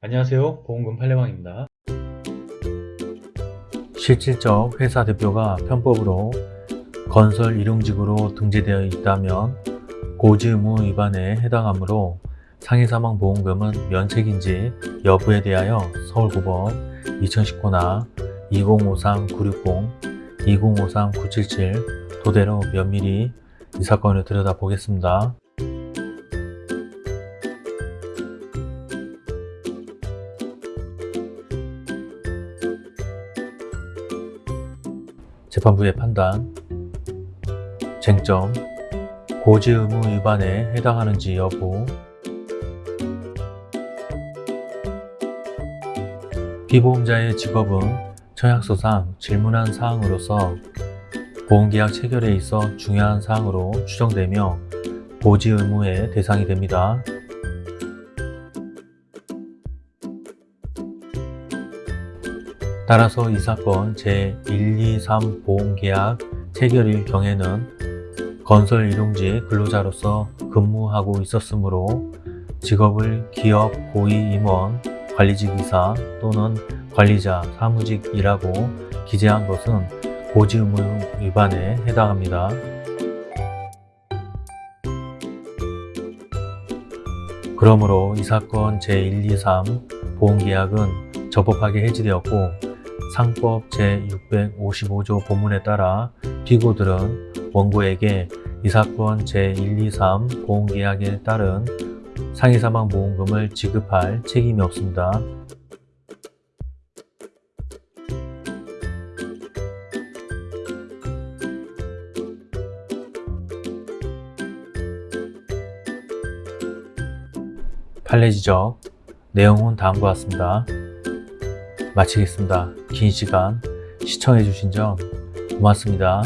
안녕하세요 보험금 팔례방입니다 실질적 회사 대표가 편법으로 건설 일용직으로 등재되어 있다면 고지 의무 위반에 해당하므로 상해사망보험금은 면책인지 여부에 대하여 서울고법 2019나 2053-960, 2053-977 도대로 면밀히 이 사건을 들여다보겠습니다. 재판부의 판단 쟁점 고지 의무 위반에 해당하는지 여부 피보험자의 직업은 청약서상 질문한 사항으로서 보험계약 체결에 있어 중요한 사항으로 추정되며 고지 의무의 대상이 됩니다. 따라서 이 사건 제123 보험계약 체결일 경에는 건설 일용직 근로자로서 근무하고 있었으므로 직업을 기업 고위 임원, 관리직 이사 또는 관리자, 사무직이라고 기재한 것은 고지 의무 위반에 해당합니다. 그러므로 이 사건 제123 보험계약은 적법하게 해지되었고 상법 제655조 본문에 따라 피고들은 원고에게 이 사건 제123 보험계약에 따른 상해사망보험금을 지급할 책임이 없습니다. 판례 지적 내용은 다음과 같습니다. 마치겠습니다. 긴 시간 시청해주신 점 고맙습니다.